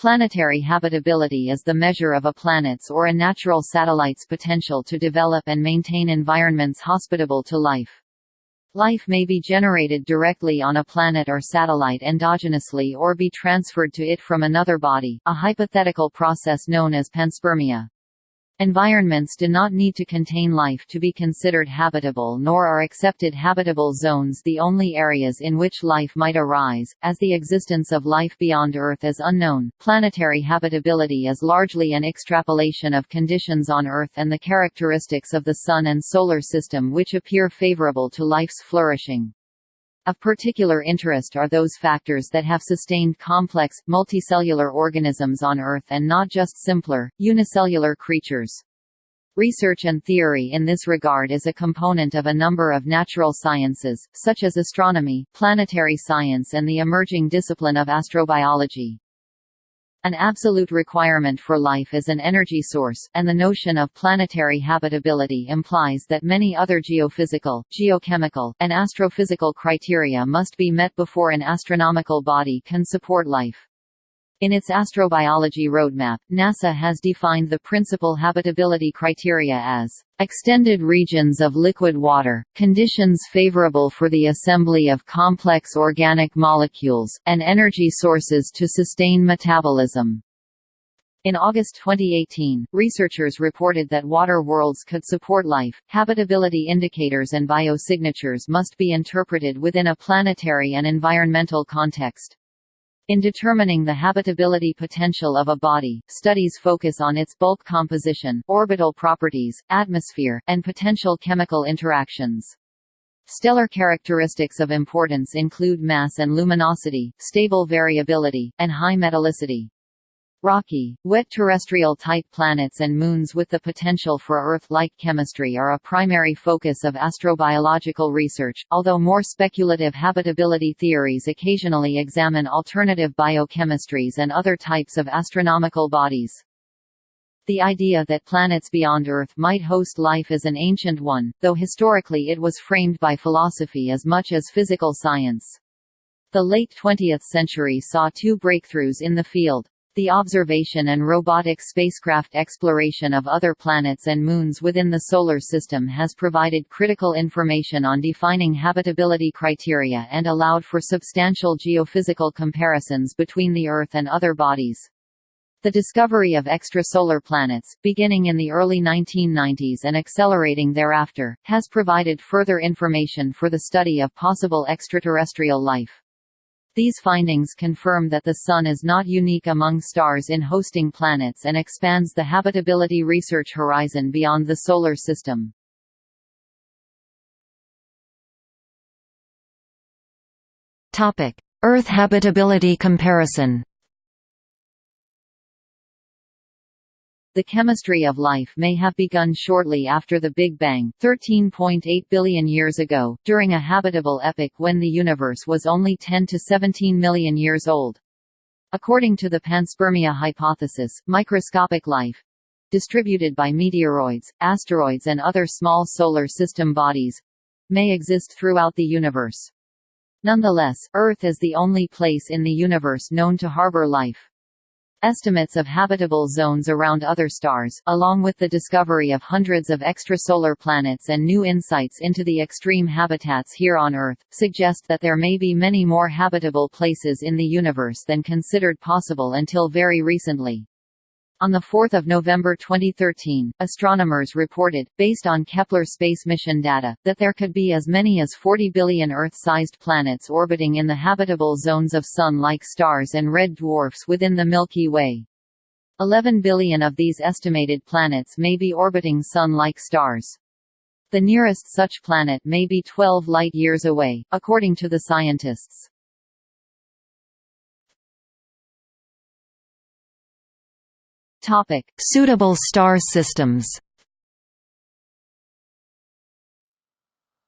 Planetary habitability is the measure of a planet's or a natural satellite's potential to develop and maintain environments hospitable to life. Life may be generated directly on a planet or satellite endogenously or be transferred to it from another body, a hypothetical process known as panspermia. Environments do not need to contain life to be considered habitable nor are accepted habitable zones the only areas in which life might arise, as the existence of life beyond Earth is unknown. Planetary habitability is largely an extrapolation of conditions on Earth and the characteristics of the Sun and Solar System which appear favorable to life's flourishing. Of particular interest are those factors that have sustained complex, multicellular organisms on Earth and not just simpler, unicellular creatures. Research and theory in this regard is a component of a number of natural sciences, such as astronomy, planetary science and the emerging discipline of astrobiology. An absolute requirement for life is an energy source, and the notion of planetary habitability implies that many other geophysical, geochemical, and astrophysical criteria must be met before an astronomical body can support life. In its astrobiology roadmap, NASA has defined the principal habitability criteria as extended regions of liquid water, conditions favorable for the assembly of complex organic molecules, and energy sources to sustain metabolism. In August 2018, researchers reported that water worlds could support life. Habitability indicators and biosignatures must be interpreted within a planetary and environmental context. In determining the habitability potential of a body, studies focus on its bulk composition, orbital properties, atmosphere, and potential chemical interactions. Stellar characteristics of importance include mass and luminosity, stable variability, and high metallicity. Rocky, wet terrestrial-type planets and moons with the potential for Earth-like chemistry are a primary focus of astrobiological research, although more speculative habitability theories occasionally examine alternative biochemistries and other types of astronomical bodies. The idea that planets beyond Earth might host life is an ancient one, though historically it was framed by philosophy as much as physical science. The late 20th century saw two breakthroughs in the field. The observation and robotic spacecraft exploration of other planets and moons within the Solar System has provided critical information on defining habitability criteria and allowed for substantial geophysical comparisons between the Earth and other bodies. The discovery of extrasolar planets, beginning in the early 1990s and accelerating thereafter, has provided further information for the study of possible extraterrestrial life. These findings confirm that the Sun is not unique among stars in hosting planets and expands the habitability research horizon beyond the Solar System. Earth habitability comparison The chemistry of life may have begun shortly after the Big Bang 13.8 billion years ago, during a habitable epoch when the universe was only 10 to 17 million years old. According to the panspermia hypothesis, microscopic life distributed by meteoroids, asteroids and other small solar system bodies may exist throughout the universe. Nonetheless, Earth is the only place in the universe known to harbor life. Estimates of habitable zones around other stars, along with the discovery of hundreds of extrasolar planets and new insights into the extreme habitats here on Earth, suggest that there may be many more habitable places in the universe than considered possible until very recently. On 4 November 2013, astronomers reported, based on Kepler space mission data, that there could be as many as 40 billion Earth-sized planets orbiting in the habitable zones of Sun-like stars and red dwarfs within the Milky Way. 11 billion of these estimated planets may be orbiting Sun-like stars. The nearest such planet may be 12 light-years away, according to the scientists. Topic: Suitable star systems.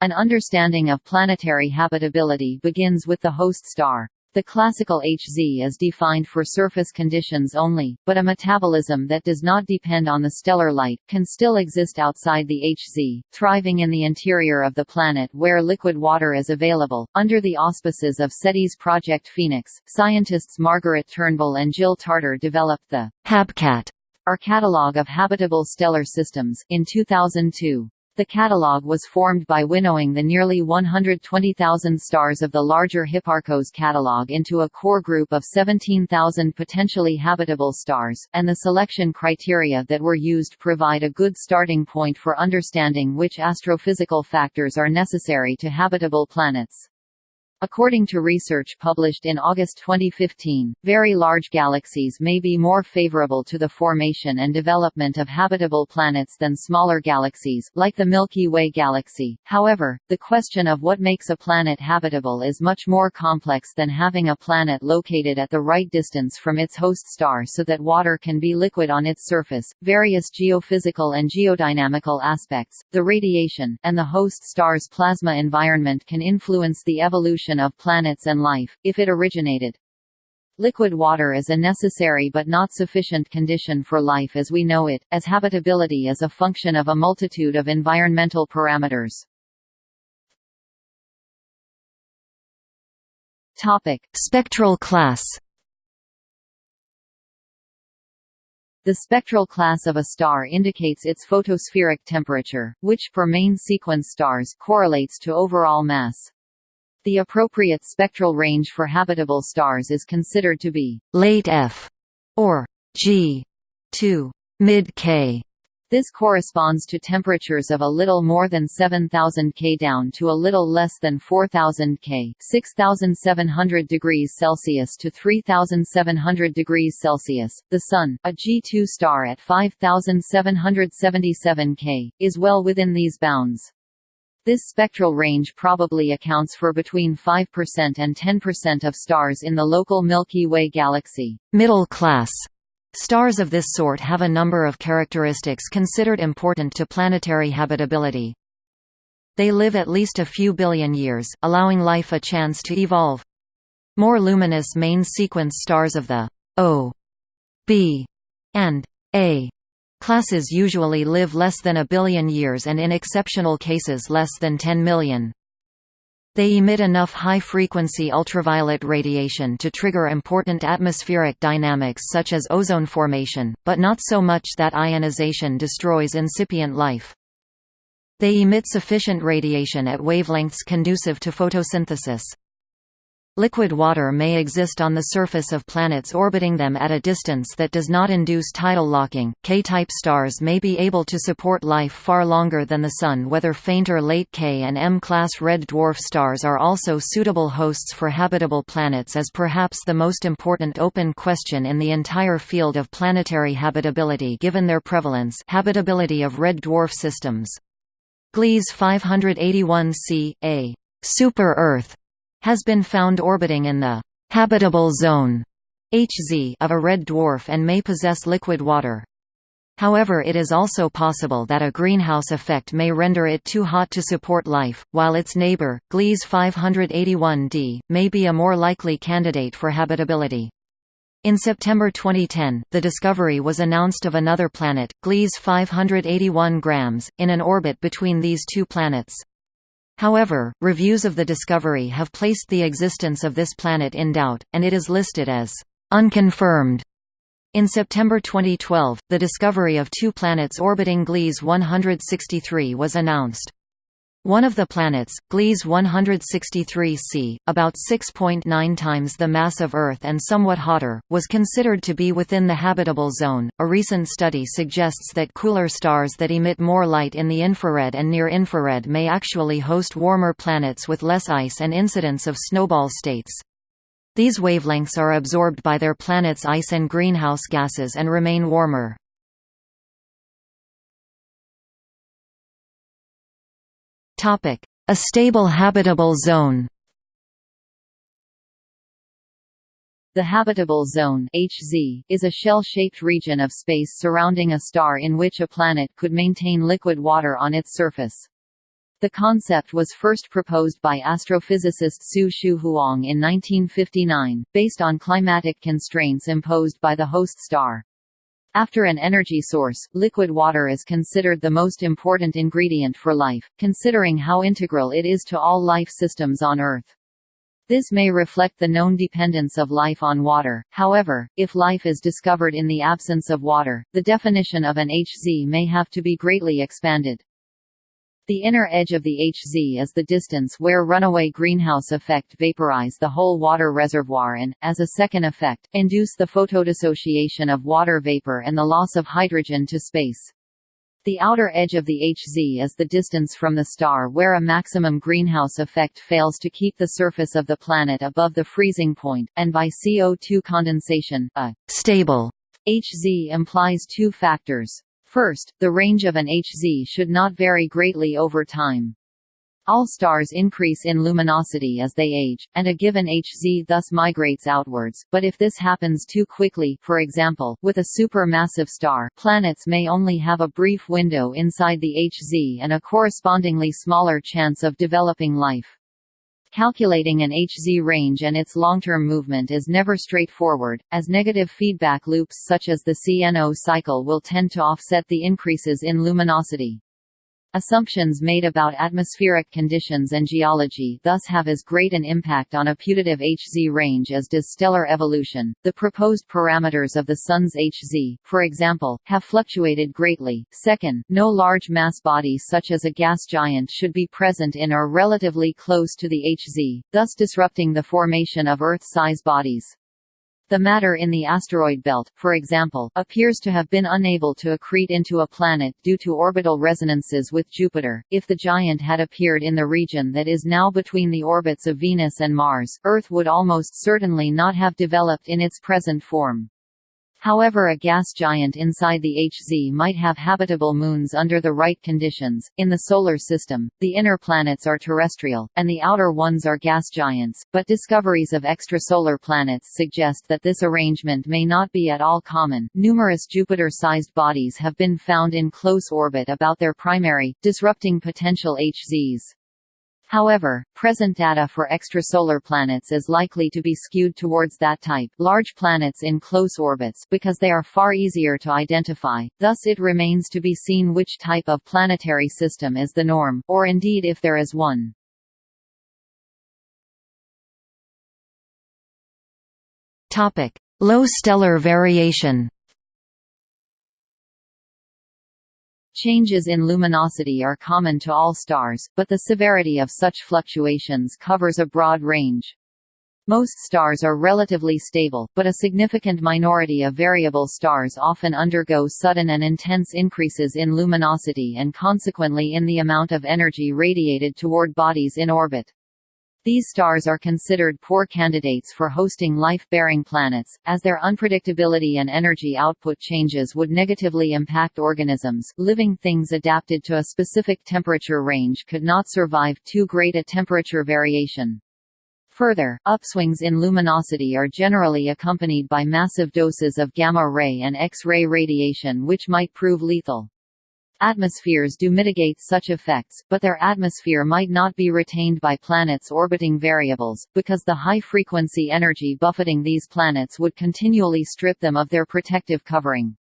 An understanding of planetary habitability begins with the host star. The classical Hz is defined for surface conditions only, but a metabolism that does not depend on the stellar light, can still exist outside the Hz, thriving in the interior of the planet where liquid water is available. Under the auspices of SETI's Project Phoenix, scientists Margaret Turnbull and Jill Tarter developed the HabCat our catalog of habitable stellar systems in 2002. The catalogue was formed by winnowing the nearly 120,000 stars of the larger Hipparcos catalogue into a core group of 17,000 potentially habitable stars, and the selection criteria that were used provide a good starting point for understanding which astrophysical factors are necessary to habitable planets. According to research published in August 2015, very large galaxies may be more favorable to the formation and development of habitable planets than smaller galaxies, like the Milky Way galaxy. However, the question of what makes a planet habitable is much more complex than having a planet located at the right distance from its host star so that water can be liquid on its surface. Various geophysical and geodynamical aspects, the radiation, and the host star's plasma environment can influence the evolution of planets and life, if it originated. Liquid water is a necessary but not sufficient condition for life as we know it, as habitability is a function of a multitude of environmental parameters. Topic: Spectral class. The spectral class of a star indicates its photospheric temperature, which for main sequence stars correlates to overall mass. The appropriate spectral range for habitable stars is considered to be late F or G to mid K. This corresponds to temperatures of a little more than 7000 K down to a little less than 4000 K, 6700 degrees Celsius to 3700 degrees Celsius. The Sun, a G2 star at 5777 K, is well within these bounds. This spectral range probably accounts for between 5% and 10% of stars in the local Milky Way galaxy. Middle class Stars of this sort have a number of characteristics considered important to planetary habitability. They live at least a few billion years, allowing life a chance to evolve. More luminous main sequence stars of the O, B, and A Classes usually live less than a billion years and in exceptional cases less than 10 million. They emit enough high-frequency ultraviolet radiation to trigger important atmospheric dynamics such as ozone formation, but not so much that ionization destroys incipient life. They emit sufficient radiation at wavelengths conducive to photosynthesis. Liquid water may exist on the surface of planets orbiting them at a distance that does not induce tidal locking. K-type stars may be able to support life far longer than the Sun. Whether fainter late K and M-class red dwarf stars are also suitable hosts for habitable planets is perhaps the most important open question in the entire field of planetary habitability given their prevalence habitability of red dwarf systems. Gliese 581c, a super-Earth has been found orbiting in the habitable zone HZ of a red dwarf and may possess liquid water. However it is also possible that a greenhouse effect may render it too hot to support life, while its neighbor, Gliese 581d, may be a more likely candidate for habitability. In September 2010, the discovery was announced of another planet, Gliese 581 grams, in an orbit between these two planets. However, reviews of the discovery have placed the existence of this planet in doubt, and it is listed as unconfirmed. In September 2012, the discovery of two planets orbiting Gliese 163 was announced. One of the planets, Gliese 163c, about 6.9 times the mass of Earth and somewhat hotter, was considered to be within the habitable zone. A recent study suggests that cooler stars that emit more light in the infrared and near infrared may actually host warmer planets with less ice and incidence of snowball states. These wavelengths are absorbed by their planet's ice and greenhouse gases and remain warmer. A stable habitable zone The habitable zone HZ is a shell-shaped region of space surrounding a star in which a planet could maintain liquid water on its surface. The concept was first proposed by astrophysicist Su-Shu Huang in 1959, based on climatic constraints imposed by the host star. After an energy source, liquid water is considered the most important ingredient for life, considering how integral it is to all life systems on Earth. This may reflect the known dependence of life on water, however, if life is discovered in the absence of water, the definition of an HZ may have to be greatly expanded. The inner edge of the HZ is the distance where runaway greenhouse effect vaporize the whole water reservoir and, as a second effect, induce the photodissociation of water vapor and the loss of hydrogen to space. The outer edge of the HZ is the distance from the star where a maximum greenhouse effect fails to keep the surface of the planet above the freezing point, and by CO2 condensation, a stable HZ implies two factors. First, the range of an HZ should not vary greatly over time. All stars increase in luminosity as they age, and a given HZ thus migrates outwards, but if this happens too quickly for example, with a supermassive star, planets may only have a brief window inside the HZ and a correspondingly smaller chance of developing life. Calculating an HZ range and its long-term movement is never straightforward, as negative feedback loops such as the CNO cycle will tend to offset the increases in luminosity. Assumptions made about atmospheric conditions and geology thus have as great an impact on a putative HZ range as does stellar evolution. The proposed parameters of the Sun's HZ, for example, have fluctuated greatly. Second, no large mass body such as a gas giant should be present in or relatively close to the HZ, thus disrupting the formation of Earth-size bodies. The matter in the asteroid belt, for example, appears to have been unable to accrete into a planet due to orbital resonances with Jupiter. If the giant had appeared in the region that is now between the orbits of Venus and Mars, Earth would almost certainly not have developed in its present form. However a gas giant inside the HZ might have habitable moons under the right conditions. In the Solar System, the inner planets are terrestrial, and the outer ones are gas giants, but discoveries of extrasolar planets suggest that this arrangement may not be at all common. Numerous Jupiter-sized bodies have been found in close orbit about their primary, disrupting potential HZs. However, present data for extrasolar planets is likely to be skewed towards that type large planets in close orbits because they are far easier to identify, thus it remains to be seen which type of planetary system is the norm, or indeed if there is one. Low stellar variation Changes in luminosity are common to all stars, but the severity of such fluctuations covers a broad range. Most stars are relatively stable, but a significant minority of variable stars often undergo sudden and intense increases in luminosity and consequently in the amount of energy radiated toward bodies in orbit. These stars are considered poor candidates for hosting life-bearing planets, as their unpredictability and energy output changes would negatively impact organisms. Living things adapted to a specific temperature range could not survive too great a temperature variation. Further, upswings in luminosity are generally accompanied by massive doses of gamma-ray and X-ray radiation which might prove lethal. Atmospheres do mitigate such effects, but their atmosphere might not be retained by planets orbiting variables, because the high-frequency energy buffeting these planets would continually strip them of their protective covering.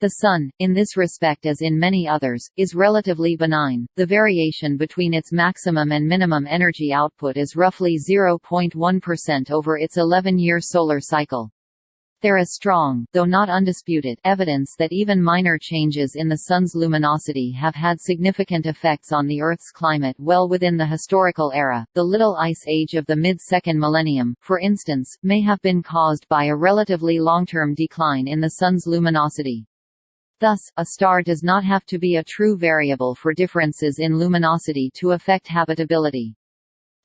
The Sun, in this respect as in many others, is relatively benign. The variation between its maximum and minimum energy output is roughly 0.1% over its 11-year solar cycle. There is strong, though not undisputed, evidence that even minor changes in the Sun's luminosity have had significant effects on the Earth's climate well within the historical era. The Little Ice Age of the mid-second millennium, for instance, may have been caused by a relatively long-term decline in the Sun's luminosity. Thus, a star does not have to be a true variable for differences in luminosity to affect habitability.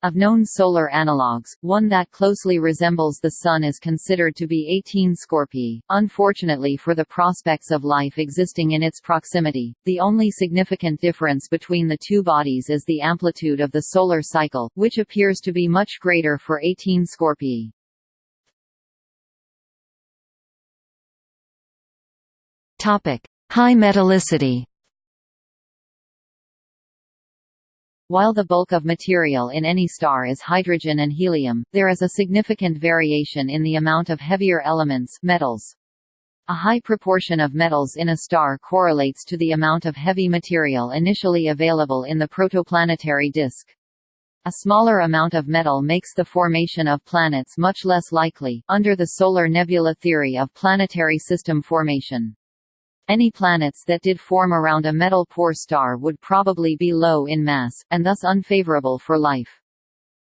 Of known solar analogues, one that closely resembles the Sun is considered to be 18 Scorpii. Unfortunately for the prospects of life existing in its proximity, the only significant difference between the two bodies is the amplitude of the solar cycle, which appears to be much greater for 18 Scorpii. Topic: High metallicity. While the bulk of material in any star is hydrogen and helium, there is a significant variation in the amount of heavier elements metals. A high proportion of metals in a star correlates to the amount of heavy material initially available in the protoplanetary disk. A smaller amount of metal makes the formation of planets much less likely, under the solar nebula theory of planetary system formation. Any planets that did form around a metal-poor star would probably be low in mass, and thus unfavorable for life.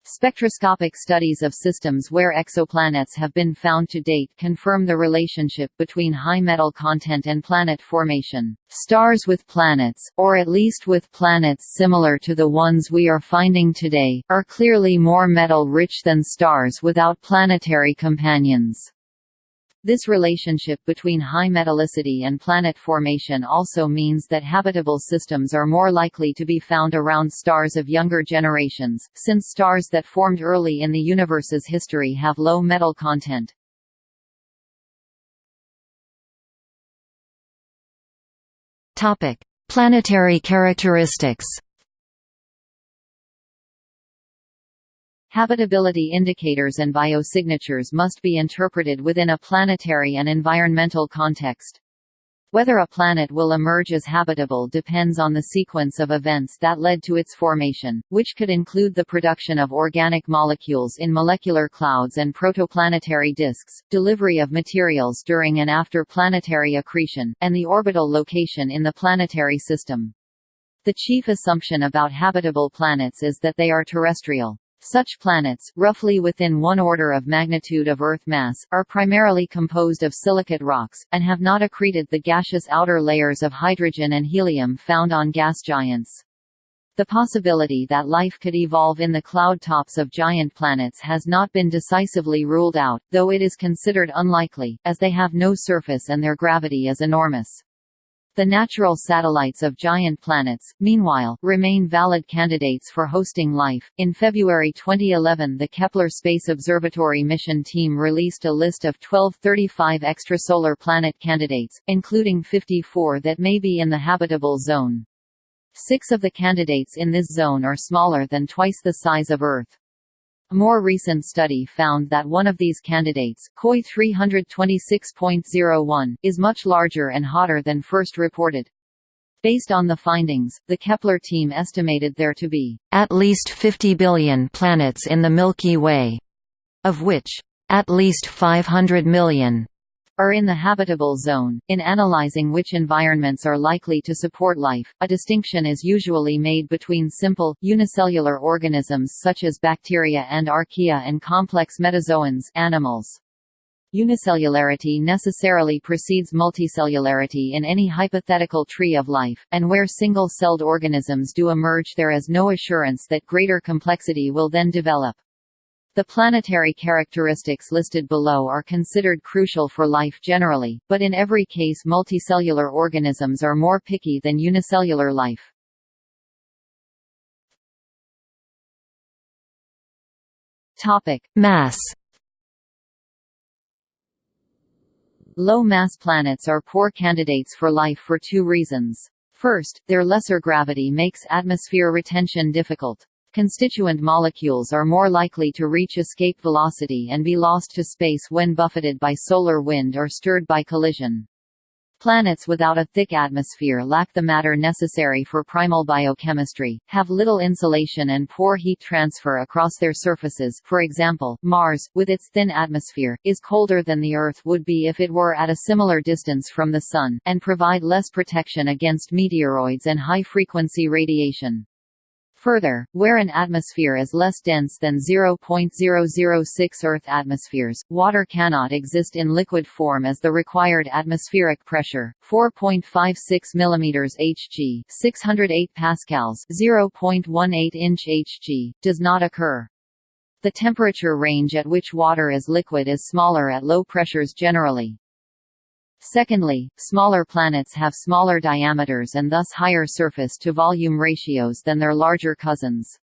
Spectroscopic studies of systems where exoplanets have been found to date confirm the relationship between high metal content and planet formation. Stars with planets, or at least with planets similar to the ones we are finding today, are clearly more metal-rich than stars without planetary companions. This relationship between high metallicity and planet formation also means that habitable systems are more likely to be found around stars of younger generations, since stars that formed early in the universe's history have low metal content. Planetary characteristics Habitability indicators and biosignatures must be interpreted within a planetary and environmental context. Whether a planet will emerge as habitable depends on the sequence of events that led to its formation, which could include the production of organic molecules in molecular clouds and protoplanetary disks, delivery of materials during and after planetary accretion, and the orbital location in the planetary system. The chief assumption about habitable planets is that they are terrestrial. Such planets, roughly within one order of magnitude of Earth mass, are primarily composed of silicate rocks, and have not accreted the gaseous outer layers of hydrogen and helium found on gas giants. The possibility that life could evolve in the cloud tops of giant planets has not been decisively ruled out, though it is considered unlikely, as they have no surface and their gravity is enormous. The natural satellites of giant planets, meanwhile, remain valid candidates for hosting life. In February 2011, the Kepler Space Observatory mission team released a list of 1235 extrasolar planet candidates, including 54 that may be in the habitable zone. Six of the candidates in this zone are smaller than twice the size of Earth. A more recent study found that one of these candidates, KOI 326.01, is much larger and hotter than first reported. Based on the findings, the Kepler team estimated there to be at least 50 billion planets in the Milky Way, of which at least 500 million are in the habitable zone. In analyzing which environments are likely to support life, a distinction is usually made between simple, unicellular organisms such as bacteria and archaea and complex metazoans animals. Unicellularity necessarily precedes multicellularity in any hypothetical tree of life, and where single-celled organisms do emerge there is no assurance that greater complexity will then develop. The planetary characteristics listed below are considered crucial for life generally, but in every case multicellular organisms are more picky than unicellular life. Topic: Mass. Low-mass planets are poor candidates for life for two reasons. First, their lesser gravity makes atmosphere retention difficult. Constituent molecules are more likely to reach escape velocity and be lost to space when buffeted by solar wind or stirred by collision. Planets without a thick atmosphere lack the matter necessary for primal biochemistry, have little insulation and poor heat transfer across their surfaces for example, Mars, with its thin atmosphere, is colder than the Earth would be if it were at a similar distance from the Sun, and provide less protection against meteoroids and high-frequency radiation. Further, where an atmosphere is less dense than 0.006 Earth atmospheres, water cannot exist in liquid form as the required atmospheric pressure, 4.56 mm Hg, 608 pascals, 0.18 inch Hg, does not occur. The temperature range at which water is liquid is smaller at low pressures generally. Secondly, smaller planets have smaller diameters and thus higher surface-to-volume ratios than their larger cousins.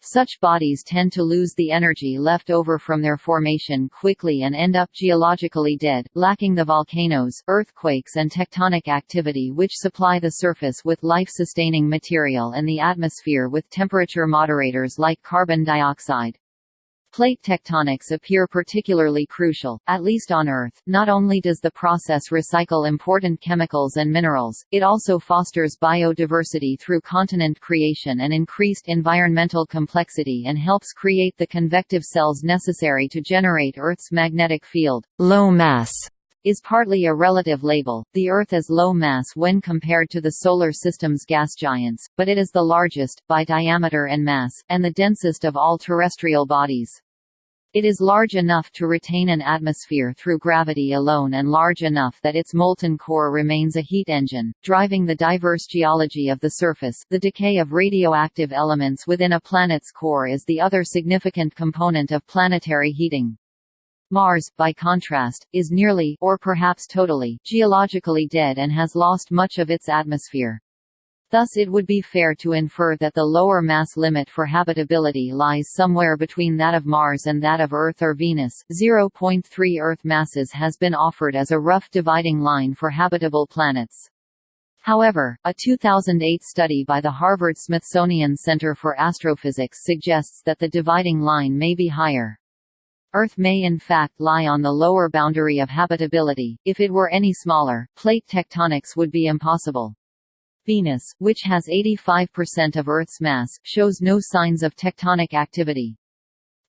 Such bodies tend to lose the energy left over from their formation quickly and end up geologically dead, lacking the volcanoes, earthquakes and tectonic activity which supply the surface with life-sustaining material and the atmosphere with temperature moderators like carbon dioxide. Plate tectonics appear particularly crucial, at least on Earth. Not only does the process recycle important chemicals and minerals, it also fosters biodiversity through continent creation and increased environmental complexity and helps create the convective cells necessary to generate Earth's magnetic field. Low mass is partly a relative label, the Earth is low mass when compared to the Solar System's gas giants, but it is the largest, by diameter and mass, and the densest of all terrestrial bodies. It is large enough to retain an atmosphere through gravity alone and large enough that its molten core remains a heat engine, driving the diverse geology of the surface. The decay of radioactive elements within a planet's core is the other significant component of planetary heating. Mars, by contrast, is nearly or perhaps totally geologically dead and has lost much of its atmosphere. Thus it would be fair to infer that the lower mass limit for habitability lies somewhere between that of Mars and that of Earth or Venus. 0.3 Earth masses has been offered as a rough dividing line for habitable planets. However, a 2008 study by the Harvard-Smithsonian Center for Astrophysics suggests that the dividing line may be higher. Earth may in fact lie on the lower boundary of habitability. If it were any smaller, plate tectonics would be impossible. Venus, which has 85% of Earth's mass, shows no signs of tectonic activity.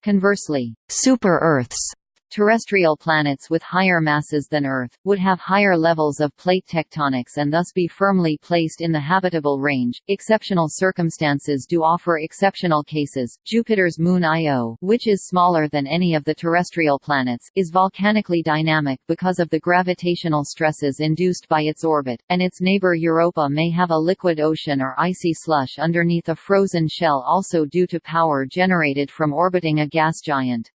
Conversely, super-Earths Terrestrial planets with higher masses than Earth, would have higher levels of plate tectonics and thus be firmly placed in the habitable range. Exceptional circumstances do offer exceptional cases. Jupiter's moon Io, which is smaller than any of the terrestrial planets, is volcanically dynamic because of the gravitational stresses induced by its orbit, and its neighbor Europa may have a liquid ocean or icy slush underneath a frozen shell also due to power generated from orbiting a gas giant.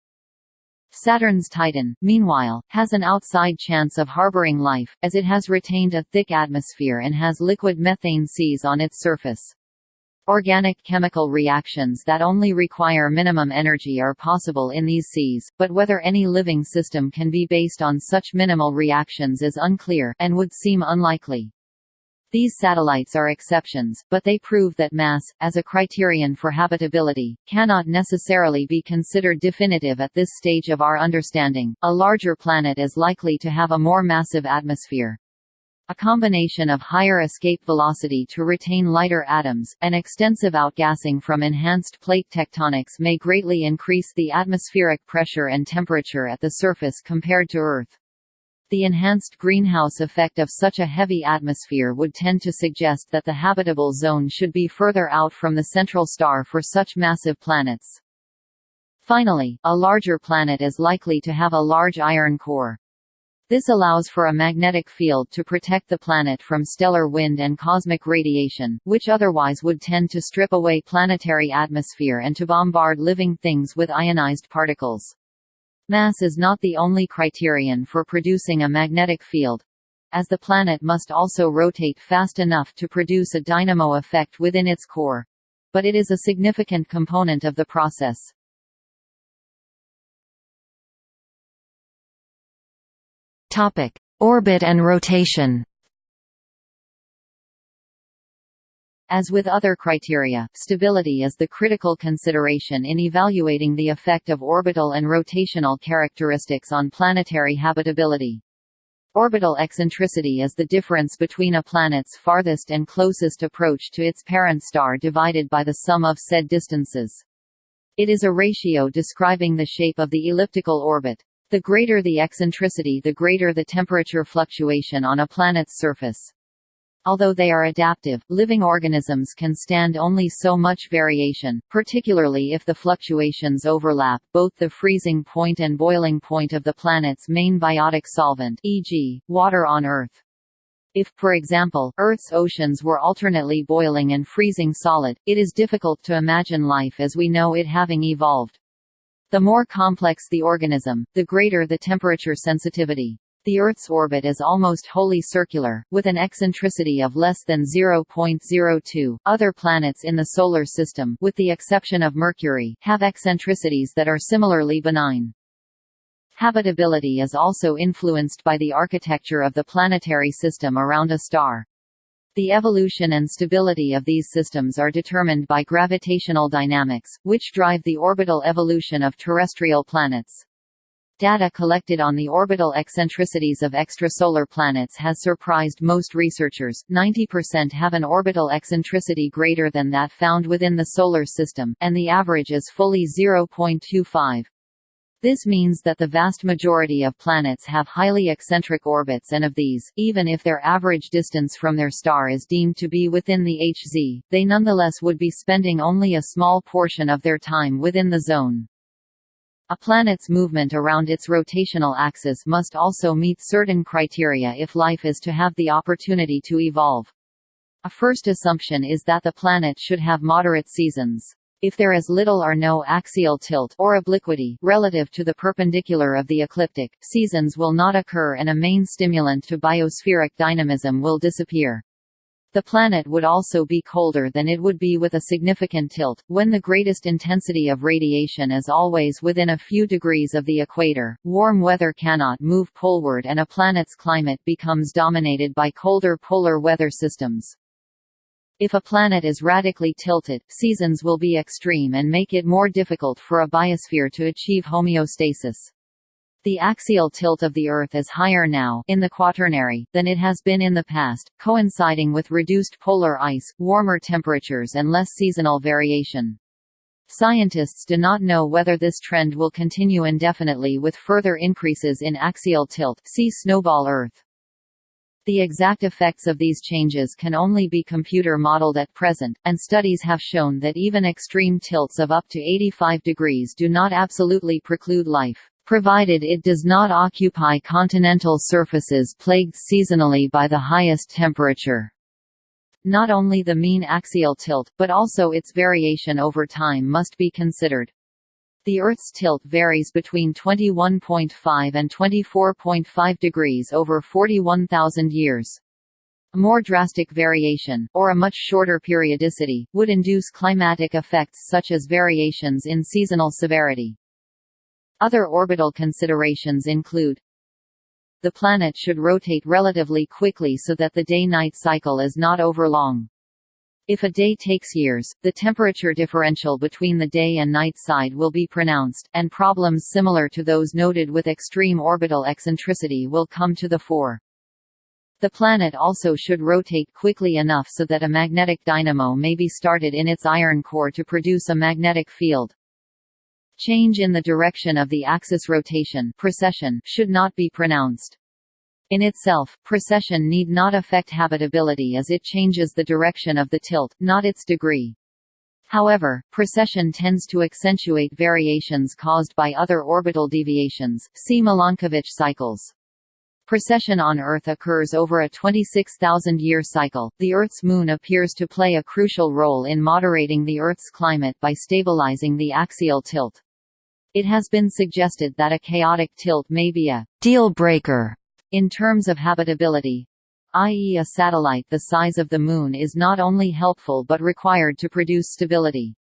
Saturn's Titan, meanwhile, has an outside chance of harboring life, as it has retained a thick atmosphere and has liquid methane seas on its surface. Organic chemical reactions that only require minimum energy are possible in these seas, but whether any living system can be based on such minimal reactions is unclear, and would seem unlikely. These satellites are exceptions, but they prove that mass, as a criterion for habitability, cannot necessarily be considered definitive at this stage of our understanding. A larger planet is likely to have a more massive atmosphere. A combination of higher escape velocity to retain lighter atoms, and extensive outgassing from enhanced plate tectonics may greatly increase the atmospheric pressure and temperature at the surface compared to Earth. The enhanced greenhouse effect of such a heavy atmosphere would tend to suggest that the habitable zone should be further out from the central star for such massive planets. Finally, a larger planet is likely to have a large iron core. This allows for a magnetic field to protect the planet from stellar wind and cosmic radiation, which otherwise would tend to strip away planetary atmosphere and to bombard living things with ionized particles. Mass is not the only criterion for producing a magnetic field, as the planet must also rotate fast enough to produce a dynamo effect within its core. But it is a significant component of the process. Topic: Orbit and rotation. As with other criteria, stability is the critical consideration in evaluating the effect of orbital and rotational characteristics on planetary habitability. Orbital eccentricity is the difference between a planet's farthest and closest approach to its parent star divided by the sum of said distances. It is a ratio describing the shape of the elliptical orbit. The greater the eccentricity the greater the temperature fluctuation on a planet's surface. Although they are adaptive, living organisms can stand only so much variation, particularly if the fluctuations overlap both the freezing point and boiling point of the planet's main biotic solvent e.g., water on Earth. If, for example, Earth's oceans were alternately boiling and freezing solid, it is difficult to imagine life as we know it having evolved. The more complex the organism, the greater the temperature sensitivity. The Earth's orbit is almost wholly circular, with an eccentricity of less than 0.02. Other planets in the Solar System, with the exception of Mercury, have eccentricities that are similarly benign. Habitability is also influenced by the architecture of the planetary system around a star. The evolution and stability of these systems are determined by gravitational dynamics, which drive the orbital evolution of terrestrial planets. Data collected on the orbital eccentricities of extrasolar planets has surprised most researchers. 90% have an orbital eccentricity greater than that found within the Solar System, and the average is fully 0.25. This means that the vast majority of planets have highly eccentric orbits and of these, even if their average distance from their star is deemed to be within the HZ, they nonetheless would be spending only a small portion of their time within the zone. A planet's movement around its rotational axis must also meet certain criteria if life is to have the opportunity to evolve. A first assumption is that the planet should have moderate seasons. If there is little or no axial tilt or obliquity relative to the perpendicular of the ecliptic, seasons will not occur and a main stimulant to biospheric dynamism will disappear. The planet would also be colder than it would be with a significant tilt, when the greatest intensity of radiation is always within a few degrees of the equator. Warm weather cannot move poleward and a planet's climate becomes dominated by colder polar weather systems. If a planet is radically tilted, seasons will be extreme and make it more difficult for a biosphere to achieve homeostasis. The axial tilt of the Earth is higher now in the Quaternary than it has been in the past, coinciding with reduced polar ice, warmer temperatures and less seasonal variation. Scientists do not know whether this trend will continue indefinitely with further increases in axial tilt see Snowball Earth. The exact effects of these changes can only be computer modeled at present, and studies have shown that even extreme tilts of up to 85 degrees do not absolutely preclude life provided it does not occupy continental surfaces plagued seasonally by the highest temperature. Not only the mean axial tilt, but also its variation over time must be considered. The Earth's tilt varies between 21.5 and 24.5 degrees over 41,000 years. A more drastic variation, or a much shorter periodicity, would induce climatic effects such as variations in seasonal severity. Other orbital considerations include The planet should rotate relatively quickly so that the day-night cycle is not overlong. If a day takes years, the temperature differential between the day and night side will be pronounced, and problems similar to those noted with extreme orbital eccentricity will come to the fore. The planet also should rotate quickly enough so that a magnetic dynamo may be started in its iron core to produce a magnetic field. Change in the direction of the axis rotation precession should not be pronounced. In itself, precession need not affect habitability as it changes the direction of the tilt, not its degree. However, precession tends to accentuate variations caused by other orbital deviations, see Milankovitch cycles. Precession on Earth occurs over a 26,000-year cycle. The Earth's moon appears to play a crucial role in moderating the Earth's climate by stabilizing the axial tilt. It has been suggested that a chaotic tilt may be a deal breaker in terms of habitability, i.e. a satellite the size of the Moon is not only helpful but required to produce stability.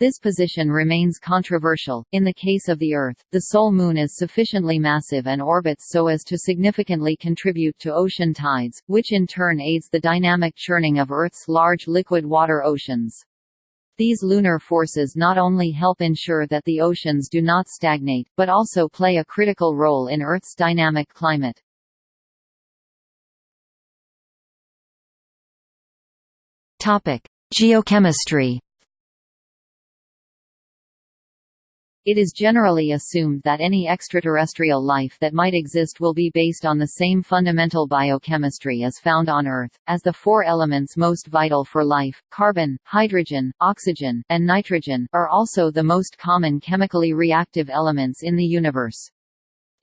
This position remains controversial. In the case of the Earth, the sole Moon is sufficiently massive and orbits so as to significantly contribute to ocean tides, which in turn aids the dynamic churning of Earth's large liquid water oceans. These lunar forces not only help ensure that the oceans do not stagnate, but also play a critical role in Earth's dynamic climate. Geochemistry It is generally assumed that any extraterrestrial life that might exist will be based on the same fundamental biochemistry as found on Earth, as the four elements most vital for life, carbon, hydrogen, oxygen, and nitrogen, are also the most common chemically reactive elements in the universe.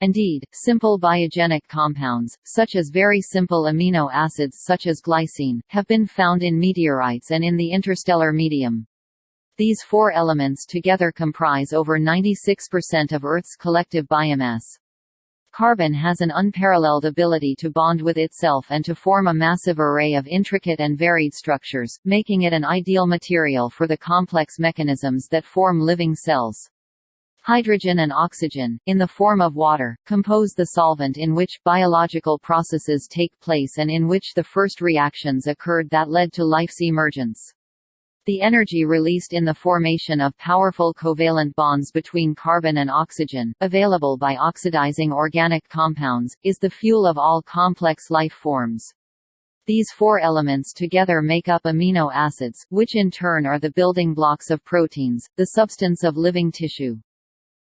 Indeed, simple biogenic compounds, such as very simple amino acids such as glycine, have been found in meteorites and in the interstellar medium. These four elements together comprise over 96% of Earth's collective biomass. Carbon has an unparalleled ability to bond with itself and to form a massive array of intricate and varied structures, making it an ideal material for the complex mechanisms that form living cells. Hydrogen and oxygen, in the form of water, compose the solvent in which biological processes take place and in which the first reactions occurred that led to life's emergence. The energy released in the formation of powerful covalent bonds between carbon and oxygen, available by oxidizing organic compounds, is the fuel of all complex life forms. These four elements together make up amino acids, which in turn are the building blocks of proteins, the substance of living tissue.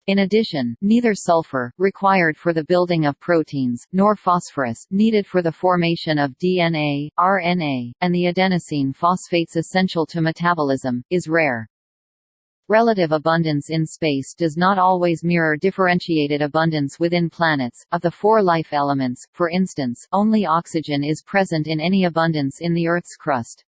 In addition, neither sulfur, required for the building of proteins, nor phosphorus, needed for the formation of DNA, RNA, and the adenosine phosphates essential to metabolism, is rare. Relative abundance in space does not always mirror differentiated abundance within planets. Of the four life elements, for instance, only oxygen is present in any abundance in the Earth's crust.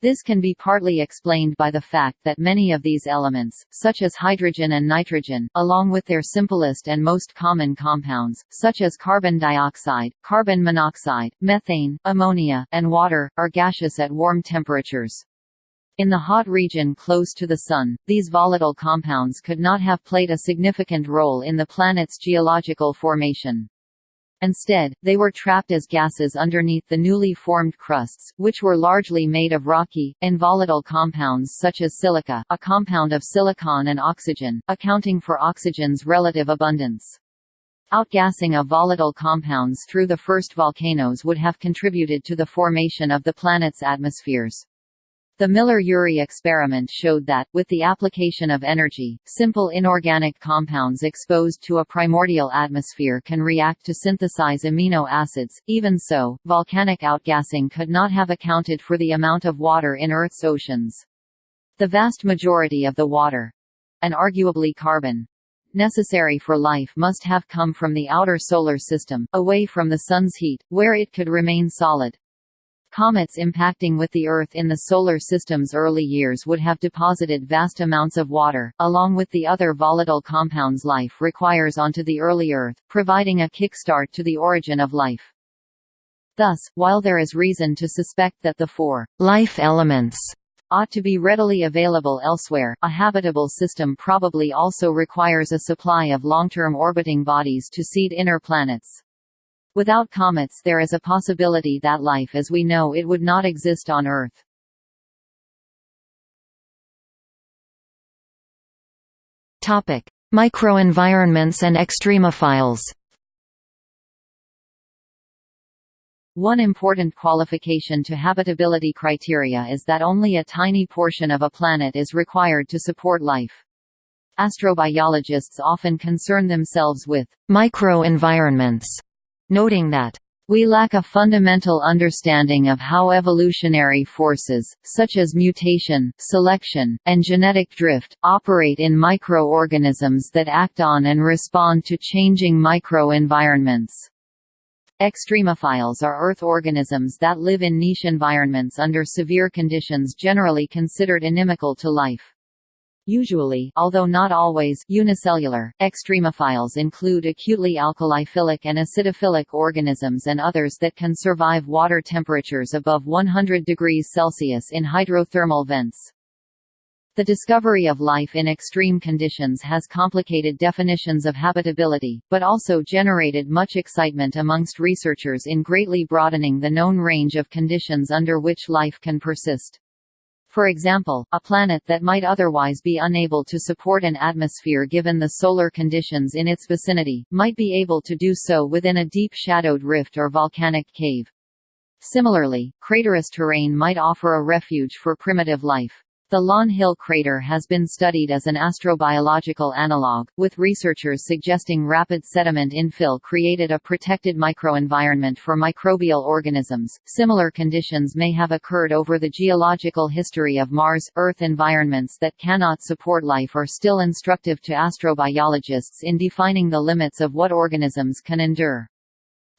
This can be partly explained by the fact that many of these elements, such as hydrogen and nitrogen, along with their simplest and most common compounds, such as carbon dioxide, carbon monoxide, methane, ammonia, and water, are gaseous at warm temperatures. In the hot region close to the Sun, these volatile compounds could not have played a significant role in the planet's geological formation. Instead, they were trapped as gases underneath the newly formed crusts, which were largely made of rocky, involatile compounds such as silica a compound of silicon and oxygen, accounting for oxygen's relative abundance. Outgassing of volatile compounds through the first volcanoes would have contributed to the formation of the planet's atmospheres. The Miller-Urey experiment showed that, with the application of energy, simple inorganic compounds exposed to a primordial atmosphere can react to synthesize amino acids. Even so, volcanic outgassing could not have accounted for the amount of water in Earth's oceans. The vast majority of the water and arguably carbon necessary for life must have come from the outer solar system, away from the Sun's heat, where it could remain solid. Comets impacting with the Earth in the Solar System's early years would have deposited vast amounts of water, along with the other volatile compounds life requires onto the early Earth, providing a kickstart to the origin of life. Thus, while there is reason to suspect that the four life elements ought to be readily available elsewhere, a habitable system probably also requires a supply of long-term orbiting bodies to seed inner planets. Without comets there is a possibility that life as we know it would not exist on Earth. Topic: Microenvironments and extremophiles. One important qualification to habitability criteria is that only a tiny portion of a planet is required to support life. Astrobiologists often concern themselves with microenvironments noting that we lack a fundamental understanding of how evolutionary forces, such as mutation, selection, and genetic drift, operate in microorganisms that act on and respond to changing microenvironments. Extremophiles are Earth organisms that live in niche environments under severe conditions generally considered inimical to life. Usually although not always unicellular, extremophiles include acutely alkaliphilic and acidophilic organisms and others that can survive water temperatures above 100 degrees Celsius in hydrothermal vents. The discovery of life in extreme conditions has complicated definitions of habitability, but also generated much excitement amongst researchers in greatly broadening the known range of conditions under which life can persist. For example, a planet that might otherwise be unable to support an atmosphere given the solar conditions in its vicinity, might be able to do so within a deep shadowed rift or volcanic cave. Similarly, craterous terrain might offer a refuge for primitive life. The Lawn Hill crater has been studied as an astrobiological analog, with researchers suggesting rapid sediment infill created a protected microenvironment for microbial organisms. Similar conditions may have occurred over the geological history of Mars. Earth environments that cannot support life are still instructive to astrobiologists in defining the limits of what organisms can endure.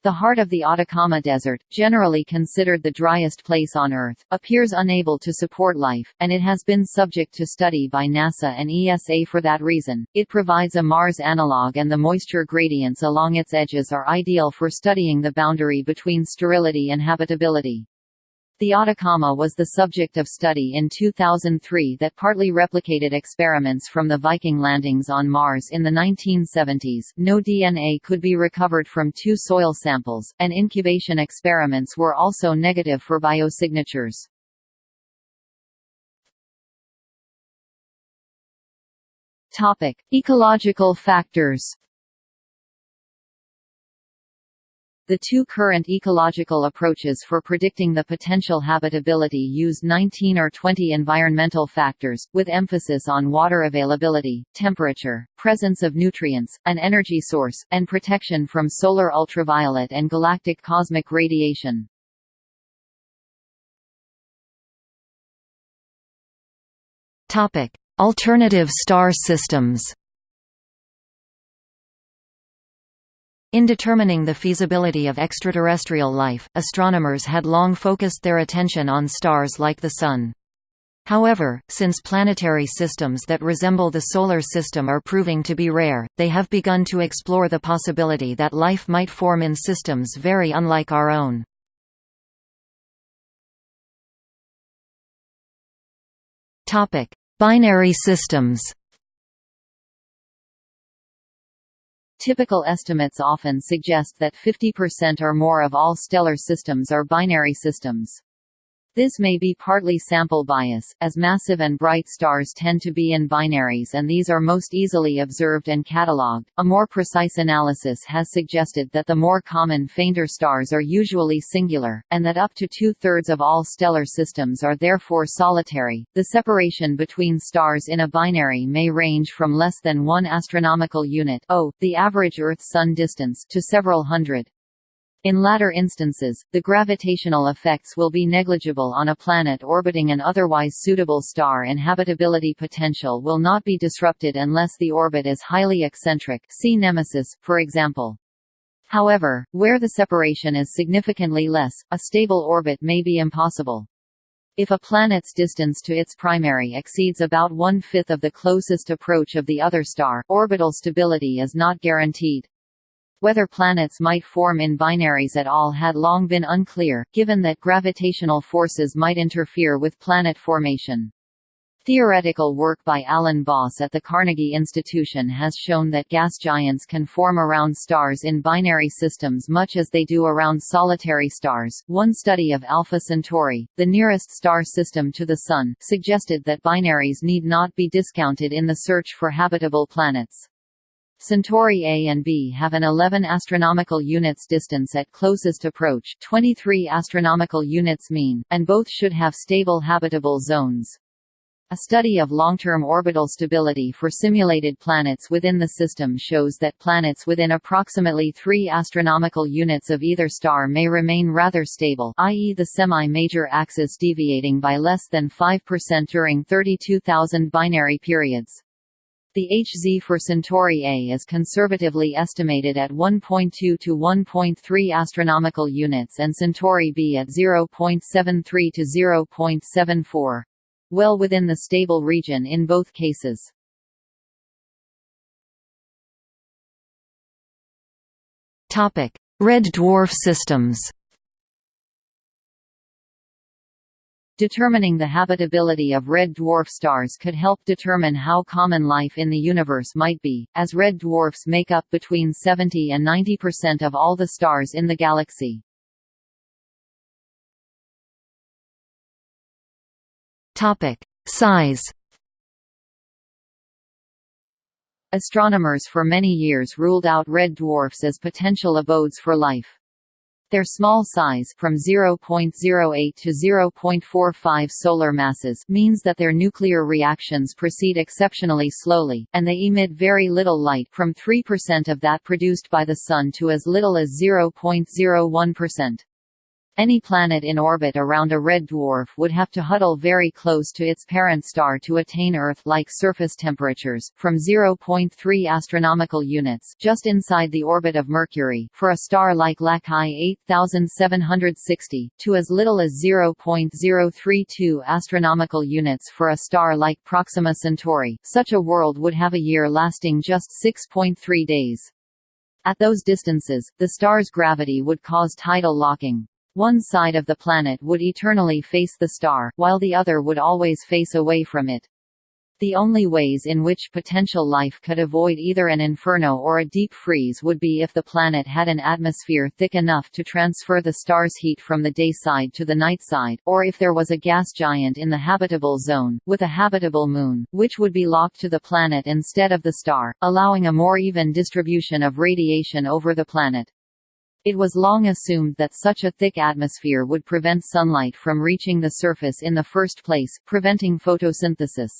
The heart of the Atacama Desert, generally considered the driest place on Earth, appears unable to support life, and it has been subject to study by NASA and ESA for that reason. It provides a Mars analog and the moisture gradients along its edges are ideal for studying the boundary between sterility and habitability. The Atacama was the subject of study in 2003 that partly replicated experiments from the Viking landings on Mars in the 1970s. No DNA could be recovered from two soil samples, and incubation experiments were also negative for biosignatures. Topic: Ecological factors. The two current ecological approaches for predicting the potential habitability use 19 or 20 environmental factors, with emphasis on water availability, temperature, presence of nutrients, an energy source, and protection from solar ultraviolet and galactic cosmic radiation. Alternative star systems In determining the feasibility of extraterrestrial life, astronomers had long focused their attention on stars like the Sun. However, since planetary systems that resemble the Solar System are proving to be rare, they have begun to explore the possibility that life might form in systems very unlike our own. Binary systems Typical estimates often suggest that 50% or more of all stellar systems are binary systems. This may be partly sample bias, as massive and bright stars tend to be in binaries and these are most easily observed and catalogued. A more precise analysis has suggested that the more common fainter stars are usually singular, and that up to two thirds of all stellar systems are therefore solitary. The separation between stars in a binary may range from less than one astronomical unit, o, the average Earth-Sun distance, to several hundred. In latter instances, the gravitational effects will be negligible on a planet orbiting an otherwise suitable star and habitability potential will not be disrupted unless the orbit is highly eccentric see Nemesis, for example. However, where the separation is significantly less, a stable orbit may be impossible. If a planet's distance to its primary exceeds about one-fifth of the closest approach of the other star, orbital stability is not guaranteed. Whether planets might form in binaries at all had long been unclear, given that gravitational forces might interfere with planet formation. Theoretical work by Alan Boss at the Carnegie Institution has shown that gas giants can form around stars in binary systems much as they do around solitary stars. One study of Alpha Centauri, the nearest star system to the Sun, suggested that binaries need not be discounted in the search for habitable planets. Centauri A and B have an 11 astronomical units distance at closest approach 23 astronomical units mean, and both should have stable habitable zones. A study of long-term orbital stability for simulated planets within the system shows that planets within approximately 3 astronomical units of either star may remain rather stable i.e. the semi-major axis deviating by less than 5% during 32,000 binary periods. The Hz for Centauri A is conservatively estimated at 1.2 to 1.3 astronomical units and Centauri B at 0.73 to 0.74. Well within the stable region in both cases. Topic: Red dwarf systems. Determining the habitability of red dwarf stars could help determine how common life in the universe might be, as red dwarfs make up between 70 and 90% of all the stars in the galaxy. Topic: Size. Astronomers for many years ruled out red dwarfs as potential abodes for life. Their small size from 0.08 to 0.45 solar masses means that their nuclear reactions proceed exceptionally slowly, and they emit very little light from 3% of that produced by the Sun to as little as 0.01%. Any planet in orbit around a red dwarf would have to huddle very close to its parent star to attain Earth-like surface temperatures, from 0.3 astronomical units just inside the orbit of Mercury for a star like Lacaille 8760, to as little as 0.032 astronomical units for a star like Proxima Centauri. Such a world would have a year lasting just 6.3 days. At those distances, the star's gravity would cause tidal locking. One side of the planet would eternally face the star, while the other would always face away from it. The only ways in which potential life could avoid either an inferno or a deep freeze would be if the planet had an atmosphere thick enough to transfer the star's heat from the day side to the night side, or if there was a gas giant in the habitable zone, with a habitable moon, which would be locked to the planet instead of the star, allowing a more even distribution of radiation over the planet. It was long assumed that such a thick atmosphere would prevent sunlight from reaching the surface in the first place, preventing photosynthesis.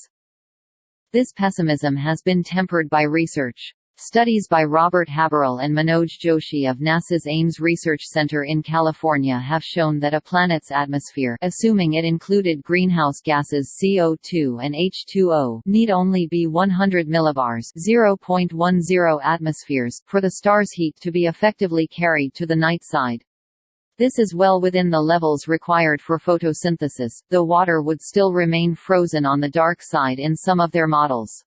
This pessimism has been tempered by research. Studies by Robert Haberle and Manoj Joshi of NASA's Ames Research Center in California have shown that a planet's atmosphere assuming it included greenhouse gases CO2 and H2O need only be 100 millibars 0.10 atmospheres for the star's heat to be effectively carried to the night side. This is well within the levels required for photosynthesis, though water would still remain frozen on the dark side in some of their models.